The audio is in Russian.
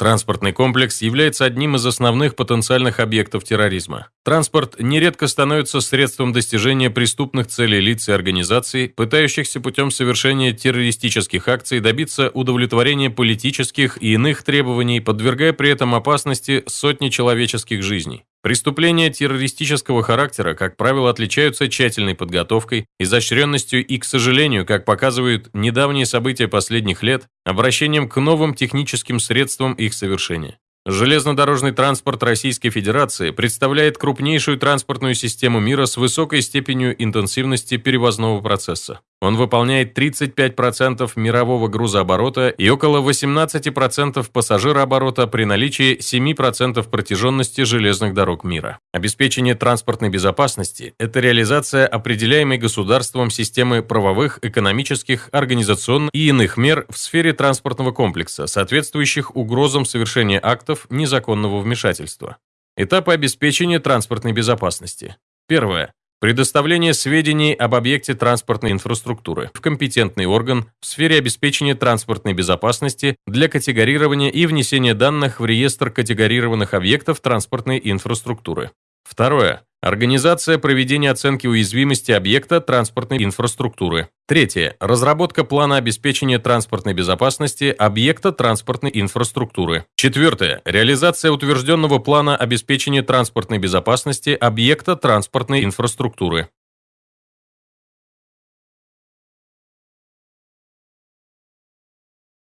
Транспортный комплекс является одним из основных потенциальных объектов терроризма. Транспорт нередко становится средством достижения преступных целей лиц и организаций, пытающихся путем совершения террористических акций добиться удовлетворения политических и иных требований, подвергая при этом опасности сотни человеческих жизней. Преступления террористического характера, как правило, отличаются тщательной подготовкой, изощренностью и, к сожалению, как показывают недавние события последних лет, обращением к новым техническим средствам их совершения. Железнодорожный транспорт Российской Федерации представляет крупнейшую транспортную систему мира с высокой степенью интенсивности перевозного процесса. Он выполняет 35% мирового грузооборота и около 18% пассажирооборота при наличии 7% протяженности железных дорог мира. Обеспечение транспортной безопасности – это реализация определяемой государством системы правовых, экономических, организационных и иных мер в сфере транспортного комплекса, соответствующих угрозам совершения актов незаконного вмешательства. Этапы обеспечения транспортной безопасности. Первое. Предоставление сведений об объекте транспортной инфраструктуры в компетентный орган в сфере обеспечения транспортной безопасности для категорирования и внесения данных в реестр категорированных объектов транспортной инфраструктуры. Второе. Организация проведения оценки уязвимости объекта транспортной инфраструктуры. Третье. Разработка плана обеспечения транспортной безопасности объекта транспортной инфраструктуры. Четвертое. Реализация утвержденного плана обеспечения транспортной безопасности объекта транспортной инфраструктуры.